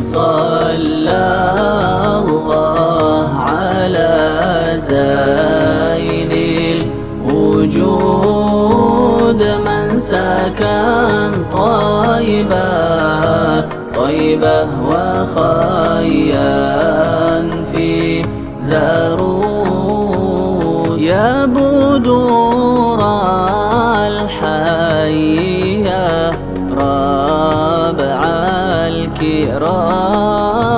صلى الله على زين الوجود. من سكن طيبة طيبة وخيا في زارود يا بدور الحي يا الكرام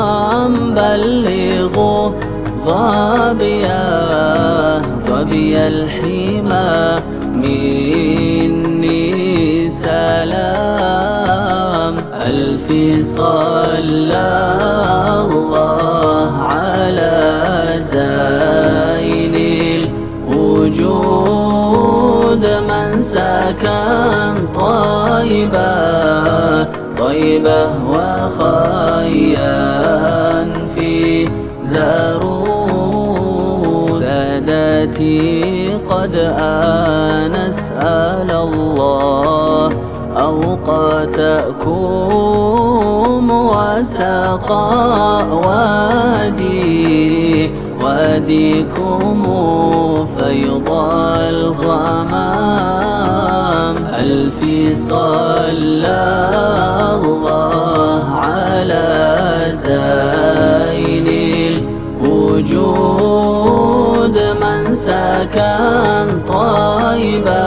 بلغوا ظبيا ظبي الحمى مني سلام. ألف صلى الله على زين الوجود. من سكن طيبة طيبة وخيا في زارون سادتي قد أنسأل الله أوقاتكم وسقى وادي. واديكم فيض الغمام. ألف صلى الوجود من سكن طيبة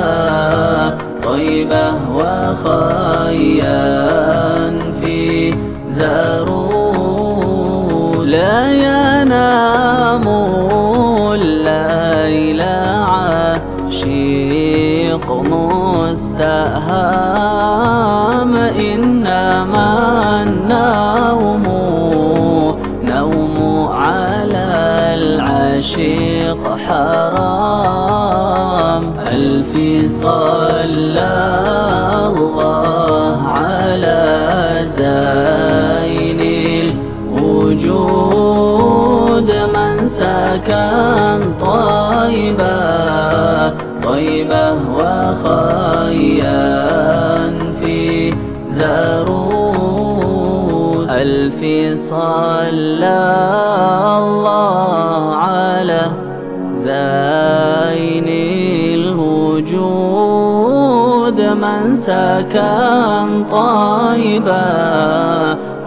طيبة وخيا في زارون العشيق حرام. ألف صلى الله على زين الوجود. من سكن طيبة طيبة وخيا في زارود ألف صلى الله من سكن طيبة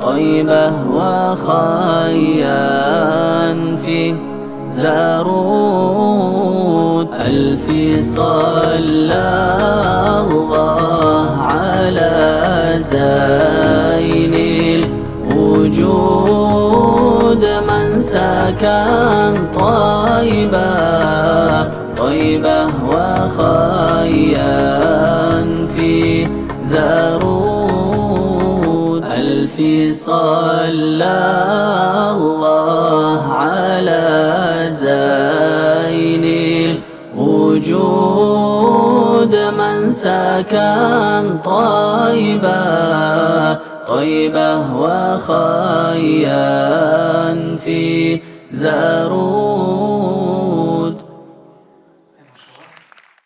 طيبة وخيا في زارود ألف صلى الله على زين الوجود. من سكن طيبة طيبة وخيا زارود ألف صلى الله على زين الوجود. من سكن طيبة طيبة وخيا في زارون.